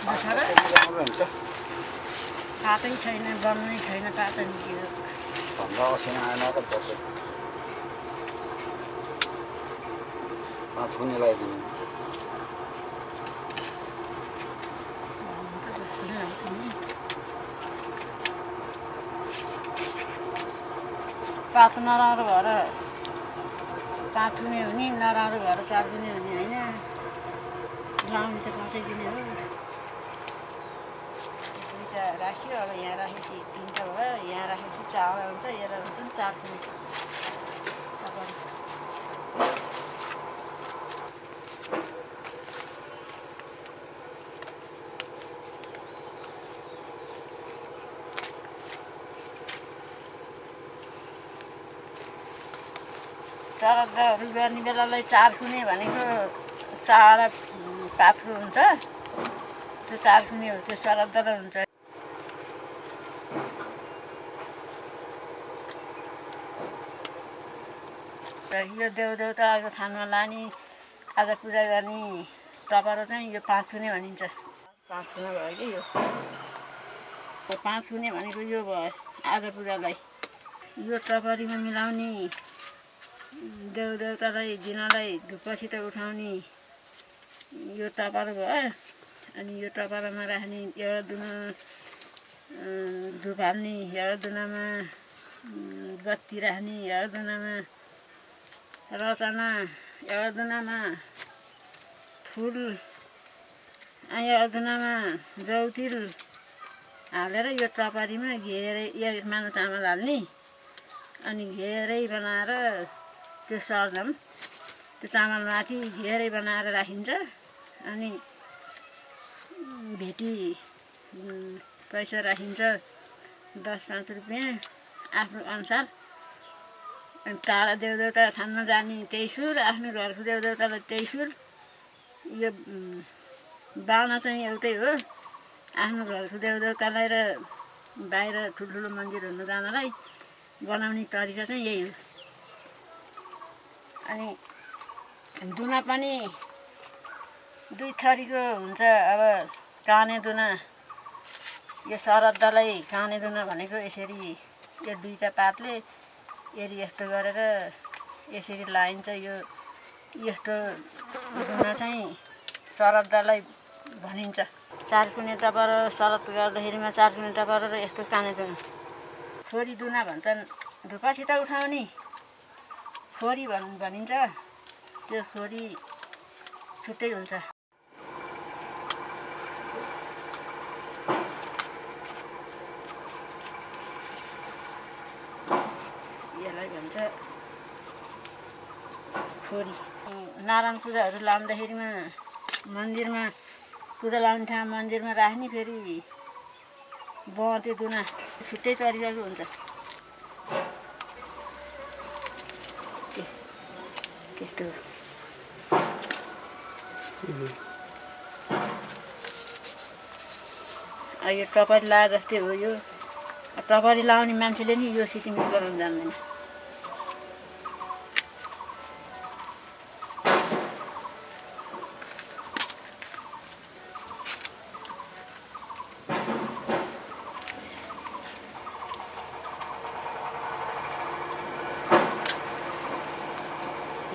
छ र पातै छैन छैन पातो निस्कियो भन्दा असिना आएन त बस्यो पाँच कुनी लगाइदिनु पात नराम्रो भएर पाँच गुने हुने नराम्रो भएर चार गुने हुने होइन। लाउने त पाँचै गुने हो। राख्यो अब यहाँ राखेपछि तिनवटा भयो यहाँ राखेपछि चारवटा हुन्छ यसलाई हुन्छ नि चार चरदाहरू गर्ने बेलालाई चार कुने भनेको चारवटा पात्रो हुन्छ। त्यो चार कुने हो त्यो चरदार हुन्छ। यो देवदेवताको थानमा लाने आज पूजा गर्ने टपरो चाहिँ यो पाँच कुने भनिन्छ। पाँच कुने भयो कि यो? पाँच कुने भनेको यो भयो आज पूजालाई। यो टपरीमा मिलाउने देवदेवतालाई दिनलाई धुपसित उठाउने यो टपर भयो अनि यो टपरामा राख्ने एउटा दुना धुप हाल्ने एउटा दुनामा बत्ती राख्ने एउटा दुनामा रचना एउटा दुनामा फुल एउटा दुनामा जौतिल हालेर यो टपरीमा घेरै यसमा चामल हाल्ने अनि घेरै बनाएर त्यो सर्दम त्यो चामलमाथि घेरै बनाएर राखिन्छ अनि भेटी पैसा राखिन्छ दस पाँच रुपियाँ आफ्नो अनुसार। अनि टाढा देवदेवता थानमा जाने त्यही सुर आफ्नो घरको देवदेवतालाई त्यही सुर यो बाहुना चाहिँ एउटै हो। आफ्नो घरको देवदेवतालाई र बाहिर ठुल्ठुलो मन्दिर हुन जानलाई बनाउने तरिका चाहिँ यही हो। अनि दुना पनि दुई थरीको हुन्छ। अब काने दुना यो शरद्धलाई काने दुना भनेको यसरी यो दुईवटा पातले यसरी यस्तो गरेर यसरी लाइन्छ यो यस्तो दुना चाहिँ शरद्धलाई भनिन्छ। चार कुने टपर शरद गर्दाखेरिमा चार कुने टपर र यस्तो काने दुना। छोरी दुना भन्छन्। धुपासित उठाउने। खोरी भन् भनिन्छ। त्यो खोरी छुट्टै हुन्छ यसलाई भन्छ खोरी नारायण पूजाहरू लाउँदाखेरिमा मन्दिरमा पूजा लाउने ठाउँ मन्दिरमा राख्ने फेरि बँते दुना छुट्टै तरिकाको हुन्छ। त्यस्तो। यो टपरी लाए जस्तै हो यो। टपरी लाउने मान्छेले नि यो सिटिङ गराउनु जान्दैन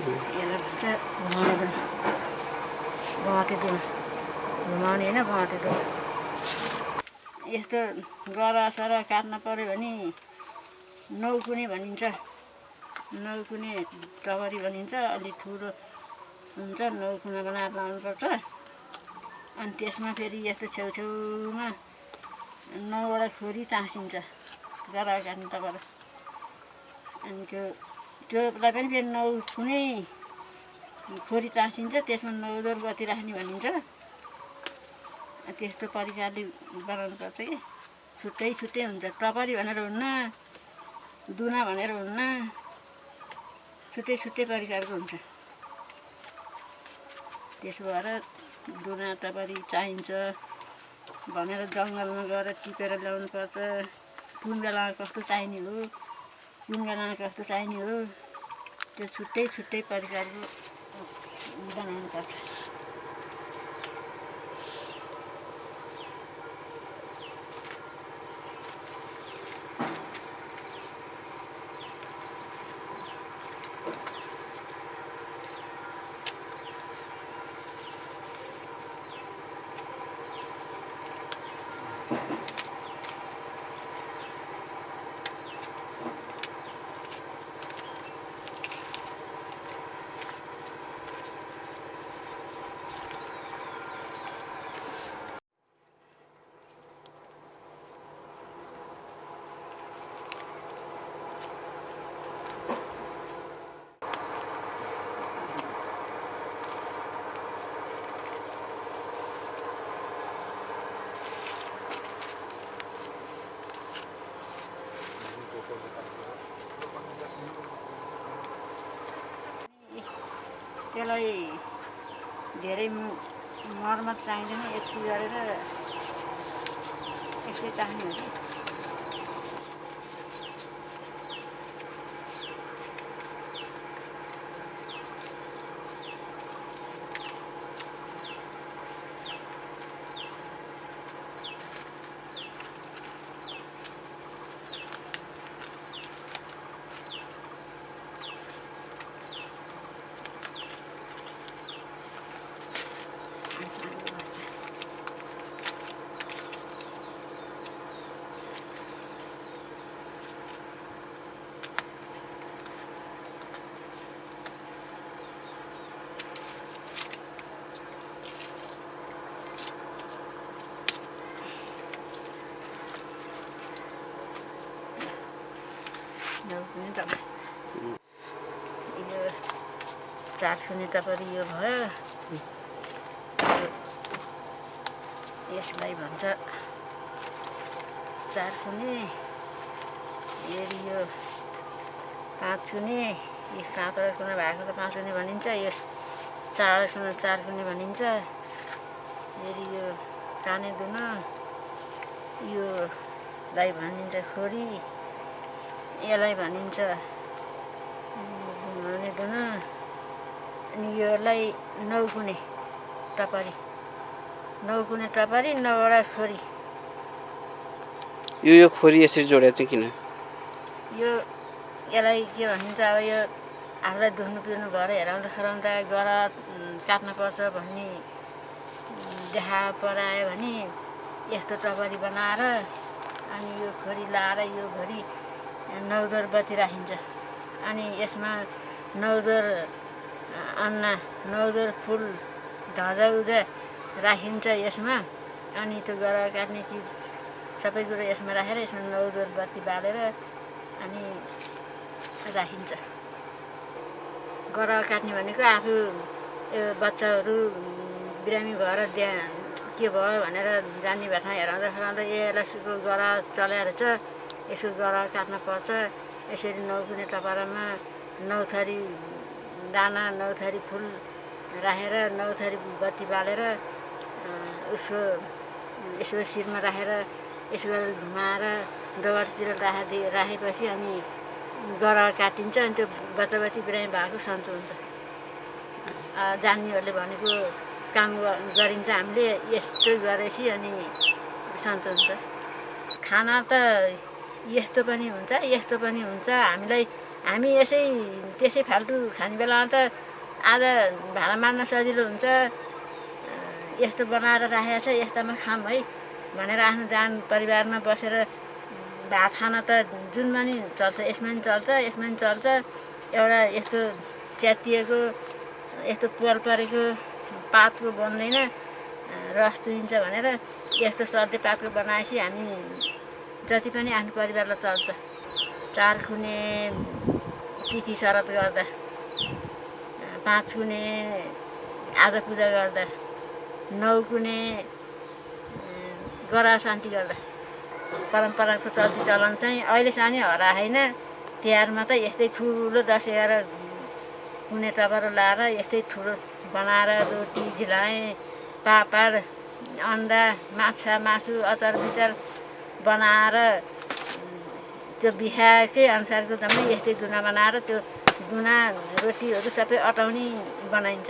यसलाई भन्छ घुमाउने दुन दुन घुमाउने होइन दुन यस्तो गरासर काट्न पऱ्यो भने नौकुने भनिन्छ। नौकुने टगरी भनिन्छ अलिक ठुलो हुन्छ नौकुना बनाएर लाउनुपर्छ अनि त्यसमा फेरि यस्तो छेउछेउमा नौवटा खोरी टाँसिन्छ गरा काट्ने टगर। अनि त्यो त्योलाई पनि फेरि नौ कुनै खोरी टाँसिन्छ त्यसमा नौदर बत्ती राख्ने भनिन्छ। त्यस्तो प्रकारले बनाउनुपर्छ कि। छुट्टै छुट्टै हुन्छ। टपरी भनेर हुन्न दुना भनेर हुन्न। छुट्टै छुट्टै प्रकारको हुन्छ। त्यसो भएर दुना टपरी चाहिन्छ भनेर जङ्गलमा गएर टिपेर ल्याउनुपर्छ। कुन बेलामा कस्तो चाहिने हो? कुन बेलामा कस्तो चाहिने हो? त्यो छुट्टै छुट्टै प्रकारको 你在哪里 त्यसलाई धेरै मर्मत चाहिँदैन एकछिन गरेर यसै चाहिने हो यो चार सुने टपरी यो भयो। यसलाई भन्छ चार सुने फेरि यो पाँच सुने यो काँचो कुना भएको त पाँच सुने भनिन्छ। यो चार सुना चार सुने भनिन्छ। फेरि यो काने दुन। योलाई भनिन्छ खोरी। यसलाई भनिन्छ भने दुन अनि योलाई नौकुने टपरी नौकुने टपरी नौवटा छोरी यो यो खोरी यसरी जोडेको चाहिँ किन यो यसलाई के भनिन्छ अब यो आफूलाई धुनु पिउनु भएर हेराउँदा खेलाउँदा गर काट्न पर्छ भन्ने देखा परायो भने यस्तो टपरी बनाएर अनि यो खोरी लाएर यो घोरी नौदर बत्ती राखिन्छ अनि यसमा नौदर अन्ना नौदर फुल धजा उजा राखिन्छ यसमा। अनि त्यो गर काट्ने चिज सबै कुरो यसमा राखेर यसमा नौदर बत्ती बालेर अनि राखिन्छ। गर काट्ने भनेको आफू बच्चाहरू बिरामी भएर त्यहाँ के भयो भनेर जानी भएन हेराउँदा ए यसलाई गर चलाएर चाहिँ यसो गर काट्न पर्छ। यसरी नौकुने टपरामा नौ थरी दाना नौ थरी फुल राखेर नौ थरी बत्ती बालेर उसको यसो शिरमा राखेर यसो गरेर घुमाएर दगडतिर राखि राखेपछि अनि गर काटिन्छ। अनि त्यो बच्चा बच्ची बिरामी भएको सन्चो हुन्छ। जान्नेहरूले भनेको काम गरिन्छ हामीले। यस्तो गरेपछि अनि सन्चो हुन्छ। खाना त यस्तो पनि हुन्छ यस्तो पनि हुन्छ। हामीलाई हामी यसै त्यसै फाल्टु खाने बेलामा त आज भाँडा मार्न सजिलो हुन्छ। यस्तो बनाएर राखेको छ यस्तामा खाऊँ है भनेर आफ्नो जान परिवारमा बसेर भात खान त जुनमा नि चल्छ यसमा नि चल्छ यसमा नि चल्छ। एउटा यस्तो च्यातिएको यस्तो पोल परेको पातको बन्दैन रस चुहिन्छ भनेर यस्तो सधैँ पातको बनाएपछि हामी जति पनि आफ्नो परिवारलाई चल्छ। चार खुने तिथि शरत गर्दा पाँच कुने आज पूजा गर्दा नौ अँ, गरा शान्ति गर्दा। परम्पराको चल्ती चलन चाहिँ अहिले सानै हराएन तिहारमा त यस्तै ठुलो दस एघार कुने टपरो लाएर यस्तै ठुलो बनाएर रोटी झिलाए पापड अन्डा माछा मासु अचार बिचार बनाएर त्यो बिहाकै अनुसारको जम्मै यस्तै दुना बनाएर त्यो दुना रोटीहरू सबै अटाउने बनाइन्छ।